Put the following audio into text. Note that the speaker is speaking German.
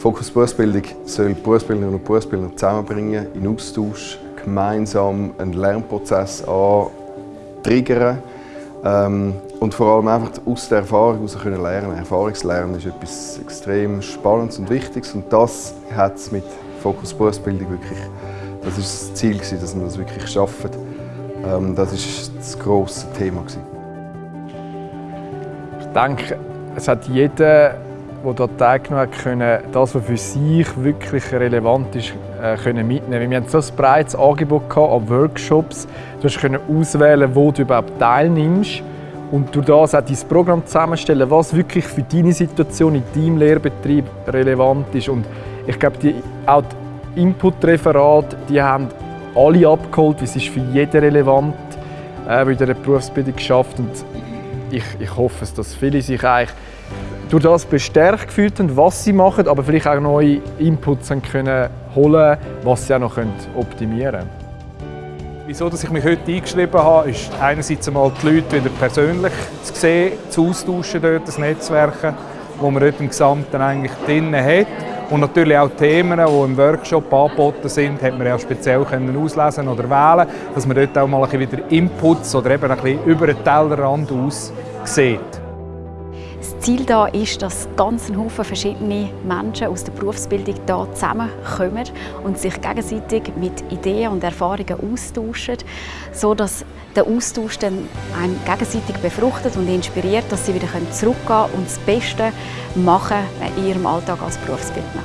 Fokus Berufsbildung soll Berufsbildnerinnen und Berufsbildner zusammenbringen, in Austausch, gemeinsam einen Lernprozess antriggern ähm, und vor allem einfach aus der Erfahrung heraus können lernen. Erfahrungslernen ist etwas extrem Spannendes und Wichtiges und das hat es mit Fokus Berufsbildung wirklich, das ist das Ziel dass wir das wirklich schaffen. Ähm, das ist das grosse Thema Ich denke, es hat jeder, der dort teilgenommen hat, können, das, was für sich wirklich relevant ist, äh, können mitnehmen. Wir hatten so ein breites Angebot an Workshops. Du konntest auswählen, wo du überhaupt teilnimmst und durch das auch dein Programm zusammenstellen, was wirklich für deine Situation in deinem Lehrbetrieb relevant ist. Und ich glaube, die, auch die Input-Referate, die haben alle abgeholt, es ist für jeden relevant, äh, in dieser Berufsbildung geschafft und ich, ich hoffe, dass viele sich eigentlich durch das bestärkt gefühlt haben, was sie machen, aber vielleicht auch neue Inputs können holen was sie auch noch optimieren können. Wieso dass ich mich heute eingeschrieben habe, ist einerseits einmal die Leute wieder persönlich zu sehen, zu austauschen, dort, das Netzwerken, wo man dort im Gesamten eigentlich drin hat. Und natürlich auch Themen, die im Workshop angeboten sind, hat man ja speziell können auslesen oder wählen, dass man dort auch mal ein bisschen wieder Inputs oder eben ein bisschen über den Tellerrand aus sieht. Ziel da ist, dass ganz Haufen verschiedene Menschen aus der Berufsbildung hier zusammenkommen und sich gegenseitig mit Ideen und Erfahrungen austauschen, so dass der Austausch dann einen gegenseitig befruchtet und inspiriert, dass sie wieder zurückgehen und das Beste machen in ihrem Alltag als Berufsbildner.